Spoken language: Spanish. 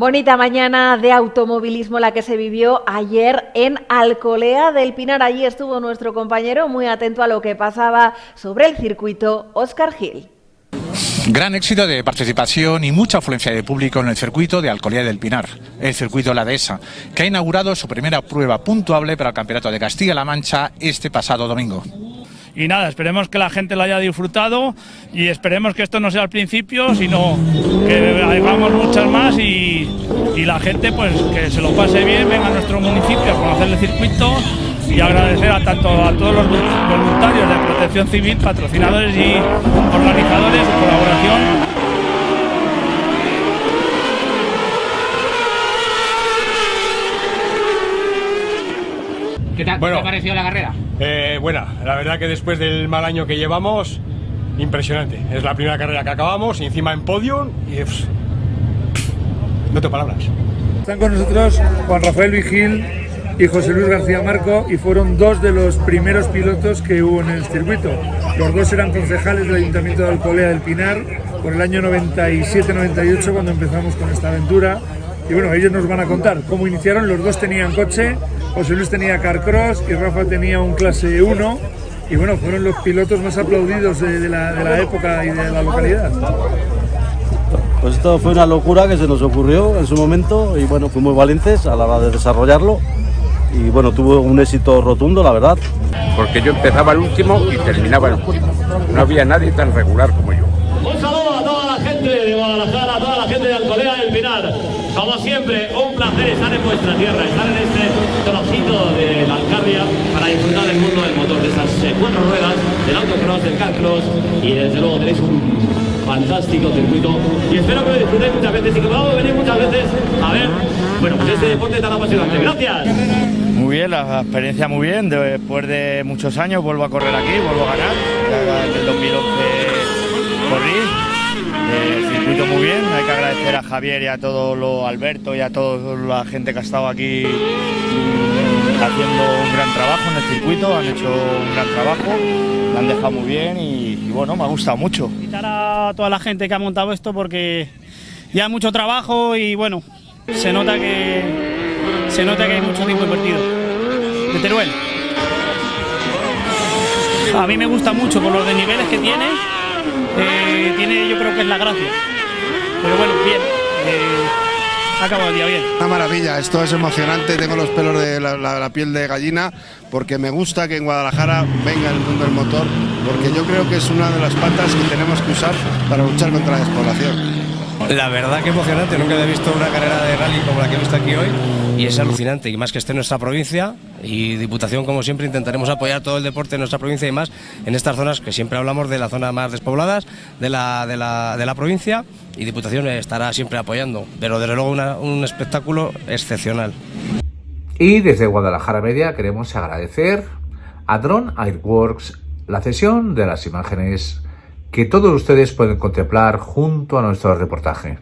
Bonita mañana de automovilismo la que se vivió ayer en Alcolea del Pinar. Allí estuvo nuestro compañero muy atento a lo que pasaba sobre el circuito Oscar Gil. Gran éxito de participación y mucha afluencia de público en el circuito de Alcolea del Pinar, el circuito La Dehesa, que ha inaugurado su primera prueba puntuable para el Campeonato de Castilla-La Mancha este pasado domingo. Y nada, esperemos que la gente lo haya disfrutado y esperemos que esto no sea el principio, sino que hagamos muchas más y, la gente pues que se lo pase bien, venga a nuestro municipio a conocer el circuito y agradecer a tanto a todos los voluntarios de Protección Civil, patrocinadores y organizadores su colaboración. ¿Qué te, Bueno. ¿qué te ha parecido la carrera? Eh, buena, la verdad que después del mal año que llevamos, impresionante. Es la primera carrera que acabamos y encima en podium y pff, pff, no tengo palabras. Están con nosotros Juan Rafael Vigil y José Luis García Marco y fueron dos de los primeros pilotos que hubo en el circuito. Los dos eran concejales del Ayuntamiento de Alcolea del Pinar por el año 97-98 cuando empezamos con esta aventura. Y bueno, ellos nos van a contar cómo iniciaron. Los dos tenían coche, José Luis tenía Carcross y Rafa tenía un clase 1. Y bueno, fueron los pilotos más aplaudidos de, de la, de la época y de la localidad. Pues esto fue una locura que se nos ocurrió en su momento y bueno, fuimos valientes a la hora de desarrollarlo y bueno, tuvo un éxito rotundo, la verdad. porque yo empezaba el último y terminaba el último. No había nadie tan regular como yo. Un saludo a toda la gente de Guadalajara, a toda la gente de Alcolea del Pinar. Como siempre, un placer estar en vuestra tierra, estar en este trocito de la Alcarria para disfrutar del mundo del motor, de esas eh, cuatro ruedas, del autocross, del carcross y desde luego tenéis un fantástico circuito y espero que lo disfrutéis muchas veces y que podamos venir muchas veces a ver, bueno, pues este deporte tan apasionante. Gracias. Muy bien, la experiencia muy bien. Después de muchos años vuelvo a correr aquí, vuelvo a ganar. Ya en el 2011 agradecer a Javier y a todo lo Alberto y a toda la gente que ha estado aquí mm, haciendo un gran trabajo en el circuito. Han hecho un gran trabajo. Han dejado muy bien y, y bueno, me ha gustado mucho. felicitar a toda la gente que ha montado esto porque ya hay mucho trabajo y bueno, se nota que se nota que hay mucho tiempo invertido. De Teruel. A mí me gusta mucho por los desniveles que tiene. eh, tiene yo creo que es la gracia. Eh, el día bien. Una maravilla, esto es emocionante, tengo los pelos de la- la piel de gallina porque me gusta que en Guadalajara venga el mundo del motor porque yo creo que es una de las patas que tenemos que usar para luchar contra la despoblación. La verdad que emocionante, nunca he visto una carrera de rally como la que he visto aquí hoy y es alucinante y más que esté en nuestra provincia y Diputación como siempre intentaremos apoyar todo el deporte en nuestra provincia y más en estas zonas que siempre hablamos de las zonas más despobladas de la, de la, de la provincia y Diputación estará siempre apoyando, pero desde luego una- un espectáculo excepcional. Y desde Guadalajara Media queremos agradecer a Drone Airworks la cesión de las imágenes que todos ustedes pueden contemplar junto a nuestro reportaje.